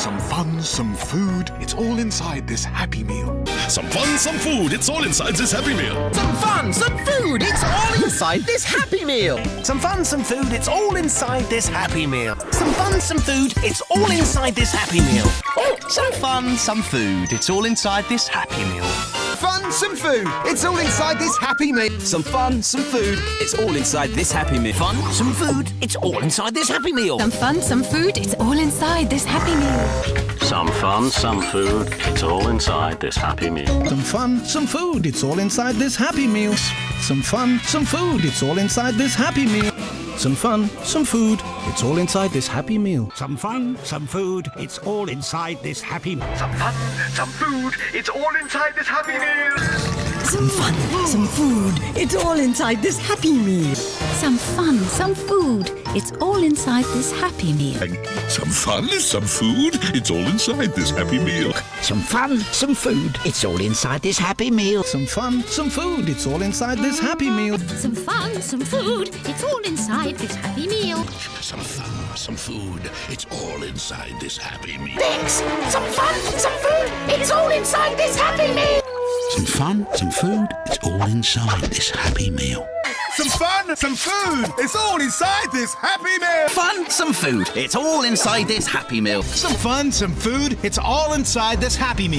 Some fun, some food, it's all inside this Happy Meal. Some fun, some food, it's all inside this Happy Meal. Some fun, some food, it's all inside this Happy Meal. Some fun, some food, it's all inside this Happy Meal. Some fun, some food, it's all inside this Happy Meal. Oh, some fun, some food, it's all inside this Happy Meal. Fun, some food, it's all inside this Happy Meal. Some fun, some food, it's all inside this Happy Meal. Fun, some food, it's all inside this Happy Meal. Some fun, some food, it's all inside this Happy Meal. Some fun, some food, it's all inside this Happy Meal. Some fun, some food, it's all inside this Happy Meal. Some fun, some food, it's all inside this Happy Meal. Some fun, some food, it's all inside this Happy Meal. Some fun, some food, it's all inside this Happy Meal. Some fun, some food, it's all inside this Happy Meal. Some fun, some food, it's all inside this Happy Meal. Some fun, some food, it's all inside this Happy Meal. Some fun, some food, it's all inside this Happy Meal. Some fun, some food, it's all inside this Happy Meal. Some fun, some food, it's all inside this Happy Meal. Some fun, some food, it's all inside this Happy Meal. Some fun, some food, it's all inside this Happy Meal. Thanks! Some fun, some food, it's all inside this Happy Meal. Some fun, some food, it's all inside this Happy Meal. Some fun, some food, it's all inside this Happy Meal. Fun, some food, it's all inside this Happy Meal. Some fun, some food, it's all inside this Happy Meal.